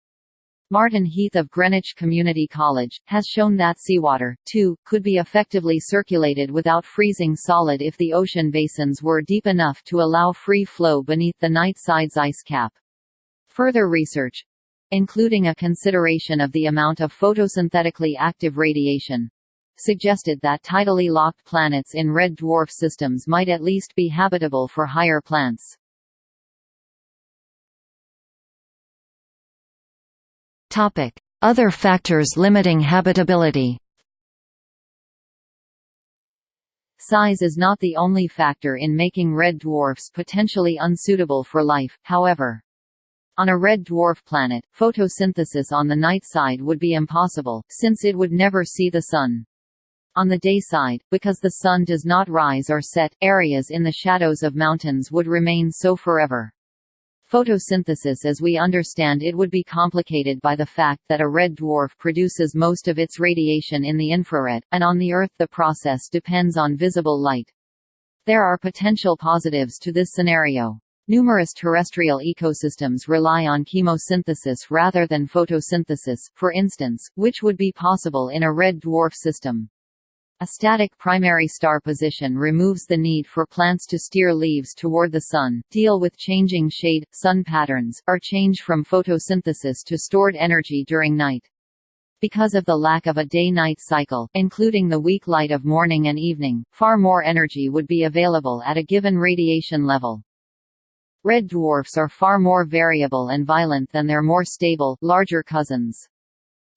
Martin Heath of Greenwich Community College, has shown that seawater, too, could be effectively circulated without freezing solid if the ocean basins were deep enough to allow free flow beneath the night side's ice cap. Further research including a consideration of the amount of photosynthetically active radiation suggested that tidally locked planets in red dwarf systems might at least be habitable for higher plants. Other factors limiting habitability Size is not the only factor in making red dwarfs potentially unsuitable for life, however. On a red dwarf planet, photosynthesis on the night side would be impossible, since it would never see the sun. On the day side, because the sun does not rise or set, areas in the shadows of mountains would remain so forever. Photosynthesis as we understand it would be complicated by the fact that a red dwarf produces most of its radiation in the infrared, and on the Earth the process depends on visible light. There are potential positives to this scenario. Numerous terrestrial ecosystems rely on chemosynthesis rather than photosynthesis, for instance, which would be possible in a red dwarf system. A static primary star position removes the need for plants to steer leaves toward the sun, deal with changing shade, sun patterns, or change from photosynthesis to stored energy during night. Because of the lack of a day-night cycle, including the weak light of morning and evening, far more energy would be available at a given radiation level. Red dwarfs are far more variable and violent than their more stable, larger cousins.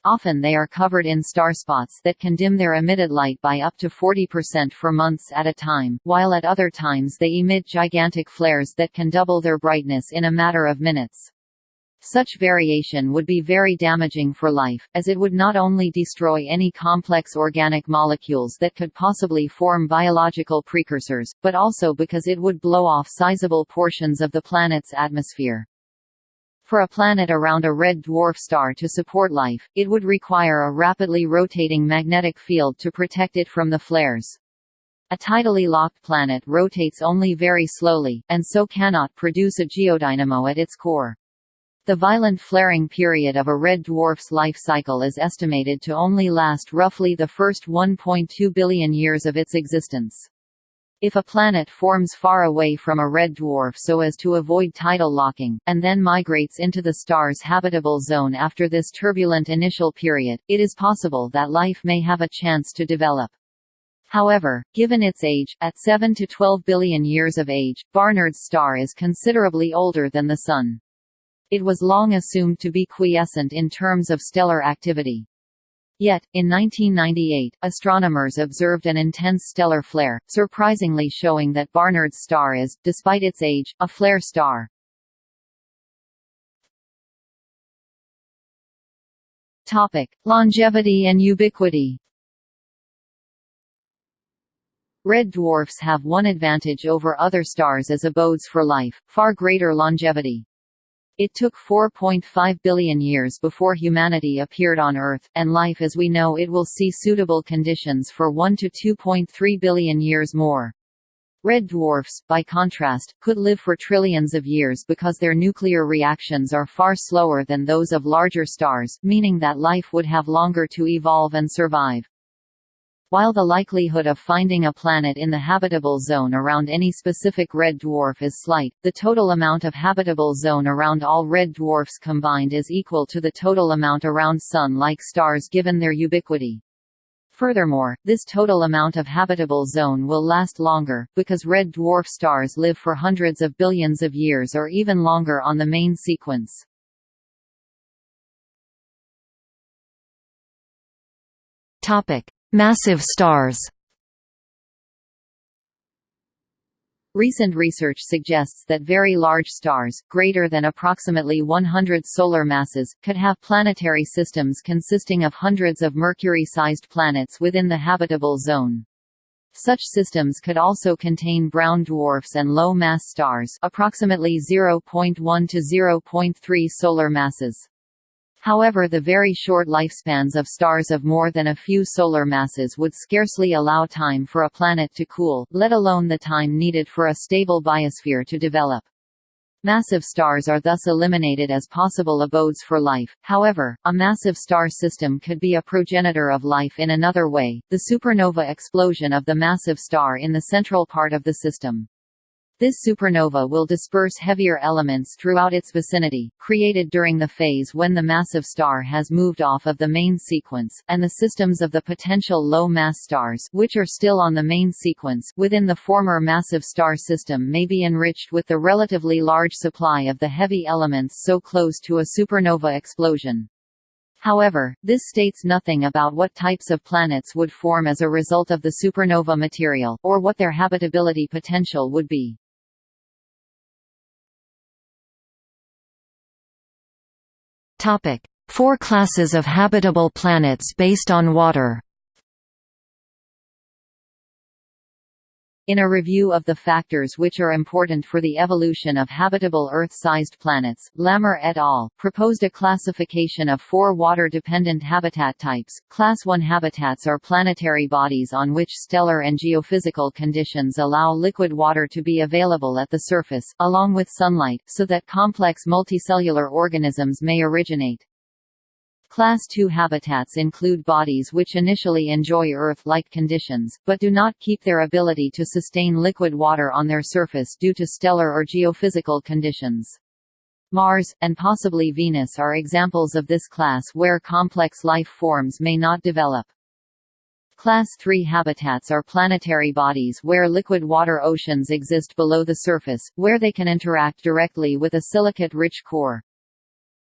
Often they are covered in star spots that can dim their emitted light by up to 40% for months at a time, while at other times they emit gigantic flares that can double their brightness in a matter of minutes. Such variation would be very damaging for life, as it would not only destroy any complex organic molecules that could possibly form biological precursors, but also because it would blow off sizable portions of the planet's atmosphere. For a planet around a red dwarf star to support life, it would require a rapidly rotating magnetic field to protect it from the flares. A tidally locked planet rotates only very slowly, and so cannot produce a geodynamo at its core. The violent flaring period of a red dwarf's life cycle is estimated to only last roughly the first 1.2 billion years of its existence. If a planet forms far away from a red dwarf so as to avoid tidal locking, and then migrates into the star's habitable zone after this turbulent initial period, it is possible that life may have a chance to develop. However, given its age, at 7 to 12 billion years of age, Barnard's star is considerably older than the Sun. It was long assumed to be quiescent in terms of stellar activity. Yet, in 1998, astronomers observed an intense stellar flare, surprisingly showing that Barnard's star is, despite its age, a flare star. Topic: Longevity and ubiquity. Red dwarfs have one advantage over other stars as abodes for life, far greater longevity. It took 4.5 billion years before humanity appeared on Earth, and life as we know it will see suitable conditions for 1 to 2.3 billion years more. Red dwarfs, by contrast, could live for trillions of years because their nuclear reactions are far slower than those of larger stars, meaning that life would have longer to evolve and survive. While the likelihood of finding a planet in the habitable zone around any specific red dwarf is slight, the total amount of habitable zone around all red dwarfs combined is equal to the total amount around Sun-like stars given their ubiquity. Furthermore, this total amount of habitable zone will last longer, because red dwarf stars live for hundreds of billions of years or even longer on the main sequence. Topic: Massive stars Recent research suggests that very large stars, greater than approximately 100 solar masses, could have planetary systems consisting of hundreds of Mercury-sized planets within the habitable zone. Such systems could also contain brown dwarfs and low-mass stars approximately 0.1 to 0.3 solar masses. However the very short lifespans of stars of more than a few solar masses would scarcely allow time for a planet to cool, let alone the time needed for a stable biosphere to develop. Massive stars are thus eliminated as possible abodes for life. However, a massive star system could be a progenitor of life in another way, the supernova explosion of the massive star in the central part of the system. This supernova will disperse heavier elements throughout its vicinity, created during the phase when the massive star has moved off of the main sequence, and the systems of the potential low-mass stars which are still on the main sequence within the former massive star system may be enriched with the relatively large supply of the heavy elements so close to a supernova explosion. However, this states nothing about what types of planets would form as a result of the supernova material, or what their habitability potential would be. Topic: Four classes of habitable planets based on water. In a review of the factors which are important for the evolution of habitable Earth-sized planets, Lammer et al. proposed a classification of four water-dependent habitat types. Class I habitats are planetary bodies on which stellar and geophysical conditions allow liquid water to be available at the surface, along with sunlight, so that complex multicellular organisms may originate. Class II habitats include bodies which initially enjoy Earth-like conditions, but do not keep their ability to sustain liquid water on their surface due to stellar or geophysical conditions. Mars, and possibly Venus are examples of this class where complex life forms may not develop. Class III habitats are planetary bodies where liquid water oceans exist below the surface, where they can interact directly with a silicate-rich core.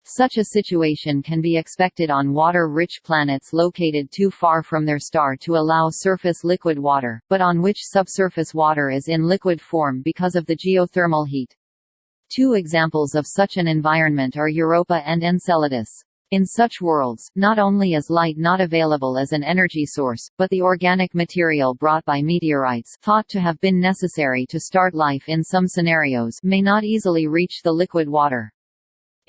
Such a situation can be expected on water-rich planets located too far from their star to allow surface liquid water, but on which subsurface water is in liquid form because of the geothermal heat. Two examples of such an environment are Europa and Enceladus. In such worlds, not only is light not available as an energy source, but the organic material brought by meteorites thought to have been necessary to start life in some scenarios may not easily reach the liquid water.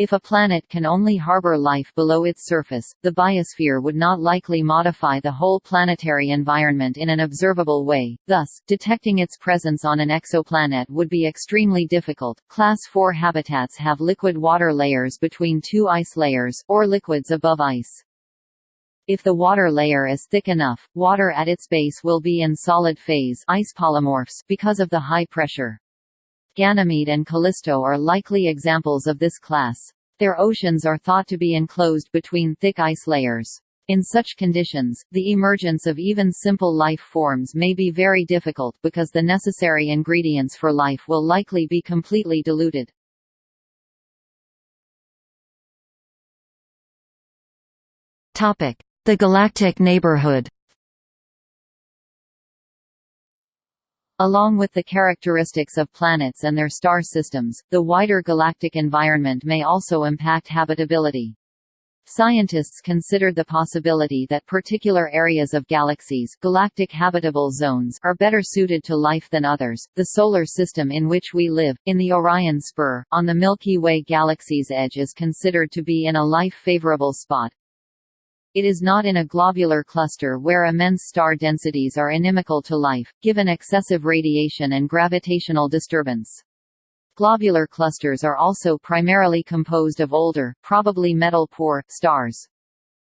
If a planet can only harbor life below its surface, the biosphere would not likely modify the whole planetary environment in an observable way, thus, detecting its presence on an exoplanet would be extremely difficult. Class IV habitats have liquid water layers between two ice layers, or liquids above ice. If the water layer is thick enough, water at its base will be in solid phase ice polymorphs because of the high pressure. Ganymede and Callisto are likely examples of this class. Their oceans are thought to be enclosed between thick ice layers. In such conditions, the emergence of even simple life forms may be very difficult because the necessary ingredients for life will likely be completely diluted. The galactic neighborhood Along with the characteristics of planets and their star systems, the wider galactic environment may also impact habitability. Scientists considered the possibility that particular areas of galaxies galactic habitable zones are better suited to life than others. The solar system in which we live, in the Orion Spur, on the Milky Way galaxy's edge is considered to be in a life-favorable spot. It is not in a globular cluster where immense star densities are inimical to life, given excessive radiation and gravitational disturbance. Globular clusters are also primarily composed of older, probably metal-poor, stars.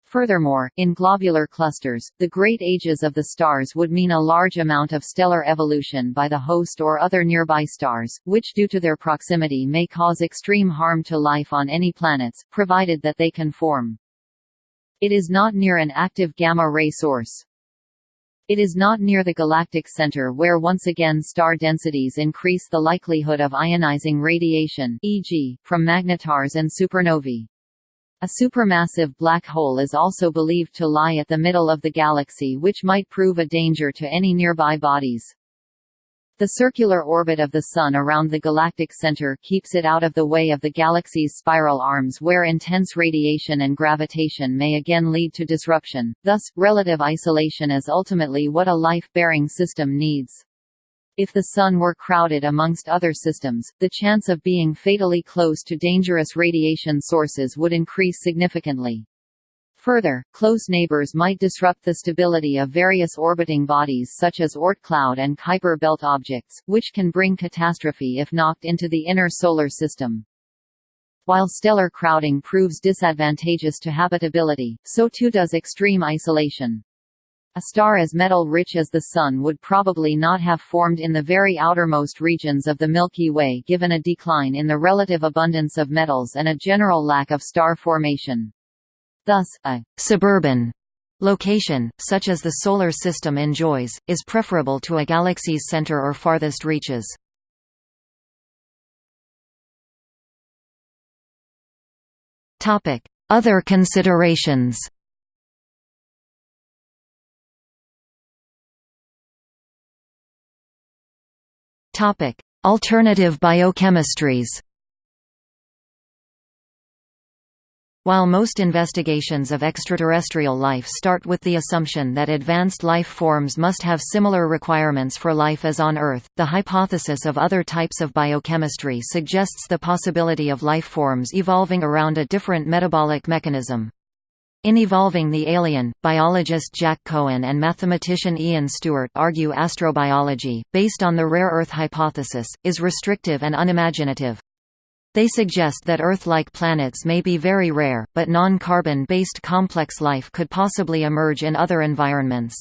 Furthermore, in globular clusters, the great ages of the stars would mean a large amount of stellar evolution by the host or other nearby stars, which due to their proximity may cause extreme harm to life on any planets, provided that they can form. It is not near an active gamma-ray source. It is not near the galactic center where once again star densities increase the likelihood of ionizing radiation e.g., from magnetars and supernovae. A supermassive black hole is also believed to lie at the middle of the galaxy which might prove a danger to any nearby bodies. The circular orbit of the Sun around the galactic center keeps it out of the way of the galaxy's spiral arms where intense radiation and gravitation may again lead to disruption, thus, relative isolation is ultimately what a life-bearing system needs. If the Sun were crowded amongst other systems, the chance of being fatally close to dangerous radiation sources would increase significantly. Further, close neighbors might disrupt the stability of various orbiting bodies such as Oort cloud and Kuiper belt objects, which can bring catastrophe if knocked into the inner solar system. While stellar crowding proves disadvantageous to habitability, so too does extreme isolation. A star as metal-rich as the Sun would probably not have formed in the very outermost regions of the Milky Way given a decline in the relative abundance of metals and a general lack of star formation. Thus, a «suburban» location, such as the Solar System enjoys, is preferable to a galaxy's center or farthest reaches. Other considerations Alternative biochemistries While most investigations of extraterrestrial life start with the assumption that advanced life forms must have similar requirements for life as on Earth, the hypothesis of other types of biochemistry suggests the possibility of life forms evolving around a different metabolic mechanism. In Evolving the Alien, biologist Jack Cohen and mathematician Ian Stewart argue astrobiology, based on the rare Earth hypothesis, is restrictive and unimaginative. They suggest that Earth-like planets may be very rare, but non-carbon-based complex life could possibly emerge in other environments.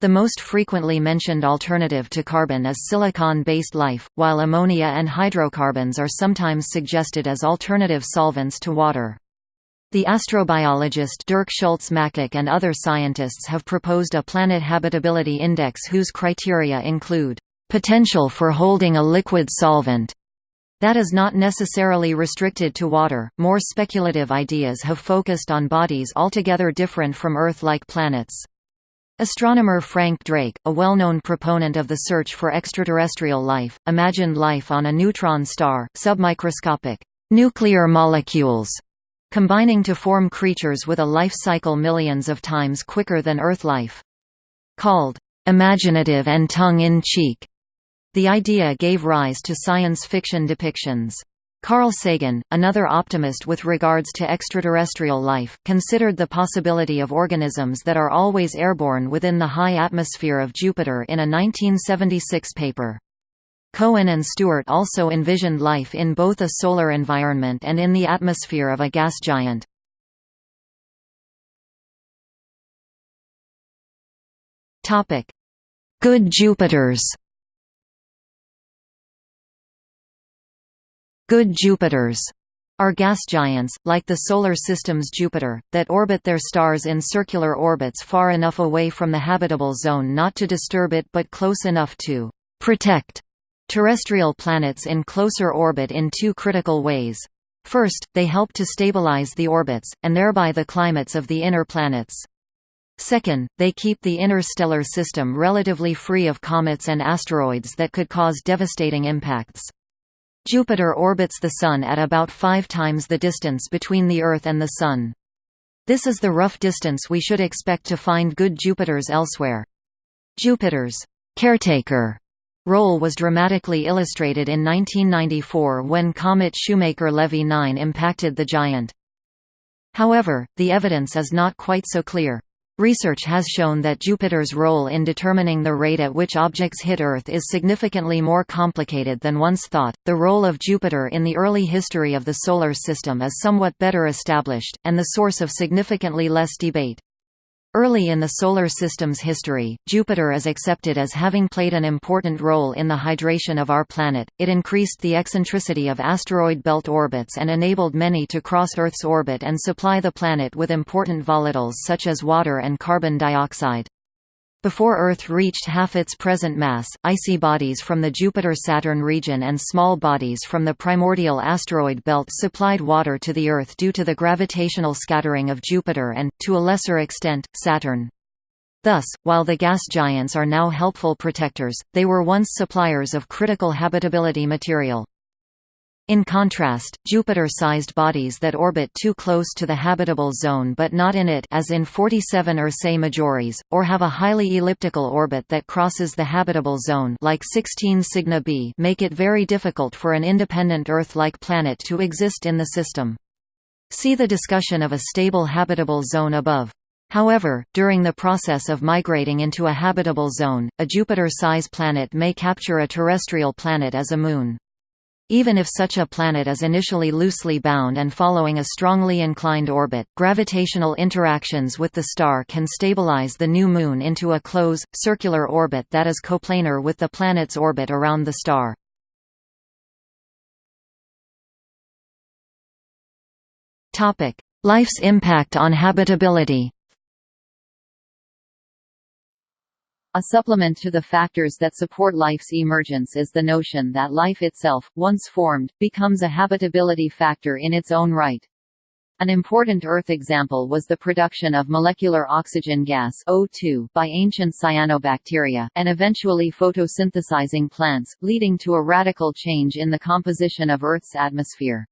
The most frequently mentioned alternative to carbon is silicon-based life, while ammonia and hydrocarbons are sometimes suggested as alternative solvents to water. The astrobiologist Dirk Schulze-Makuch and other scientists have proposed a planet habitability index whose criteria include potential for holding a liquid solvent, that is not necessarily restricted to water. More speculative ideas have focused on bodies altogether different from Earth-like planets. Astronomer Frank Drake, a well-known proponent of the search for extraterrestrial life, imagined life on a neutron star, submicroscopic nuclear molecules, combining to form creatures with a life cycle millions of times quicker than Earth life. Called imaginative and tongue-in-cheek, the idea gave rise to science fiction depictions. Carl Sagan, another optimist with regards to extraterrestrial life, considered the possibility of organisms that are always airborne within the high atmosphere of Jupiter in a 1976 paper. Cohen and Stewart also envisioned life in both a solar environment and in the atmosphere of a gas giant. Good Jupiters Good Jupiters are gas giants, like the Solar System's Jupiter, that orbit their stars in circular orbits far enough away from the habitable zone not to disturb it but close enough to «protect» terrestrial planets in closer orbit in two critical ways. First, they help to stabilize the orbits, and thereby the climates of the inner planets. Second, they keep the interstellar system relatively free of comets and asteroids that could cause devastating impacts. Jupiter orbits the Sun at about five times the distance between the Earth and the Sun. This is the rough distance we should expect to find good Jupiters elsewhere. Jupiter's caretaker role was dramatically illustrated in 1994 when comet Shoemaker-Levy 9 impacted the giant. However, the evidence is not quite so clear. Research has shown that Jupiter's role in determining the rate at which objects hit Earth is significantly more complicated than once thought. The role of Jupiter in the early history of the Solar System is somewhat better established, and the source of significantly less debate. Early in the Solar System's history, Jupiter is accepted as having played an important role in the hydration of our planet. It increased the eccentricity of asteroid belt orbits and enabled many to cross Earth's orbit and supply the planet with important volatiles such as water and carbon dioxide. Before Earth reached half its present mass, icy bodies from the Jupiter–Saturn region and small bodies from the primordial asteroid belt supplied water to the Earth due to the gravitational scattering of Jupiter and, to a lesser extent, Saturn. Thus, while the gas giants are now helpful protectors, they were once suppliers of critical habitability material. In contrast, Jupiter-sized bodies that orbit too close to the habitable zone but not in it as in 47 Ursae Majoris, or have a highly elliptical orbit that crosses the habitable zone like 16 Cygni b make it very difficult for an independent Earth-like planet to exist in the system. See the discussion of a stable habitable zone above. However, during the process of migrating into a habitable zone, a Jupiter-size planet may capture a terrestrial planet as a moon. Even if such a planet is initially loosely bound and following a strongly inclined orbit, gravitational interactions with the star can stabilize the new Moon into a close, circular orbit that is coplanar with the planet's orbit around the star. Life's impact on habitability A supplement to the factors that support life's emergence is the notion that life itself, once formed, becomes a habitability factor in its own right. An important Earth example was the production of molecular oxygen gas O2 by ancient cyanobacteria, and eventually photosynthesizing plants, leading to a radical change in the composition of Earth's atmosphere.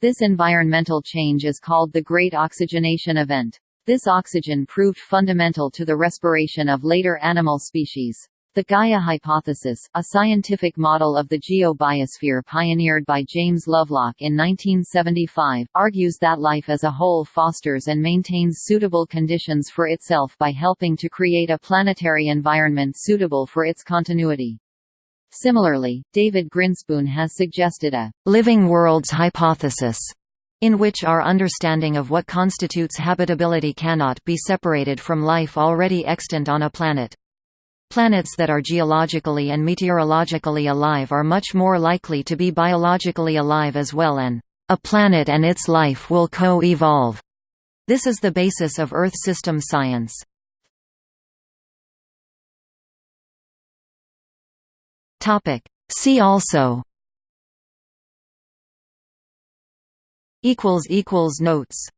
This environmental change is called the Great Oxygenation Event. This oxygen proved fundamental to the respiration of later animal species. The Gaia hypothesis, a scientific model of the geobiosphere pioneered by James Lovelock in 1975, argues that life as a whole fosters and maintains suitable conditions for itself by helping to create a planetary environment suitable for its continuity. Similarly, David Grinspoon has suggested a living worlds hypothesis in which our understanding of what constitutes habitability cannot be separated from life already extant on a planet. Planets that are geologically and meteorologically alive are much more likely to be biologically alive as well and a planet and its life will co-evolve. This is the basis of Earth system science. See also equals equals notes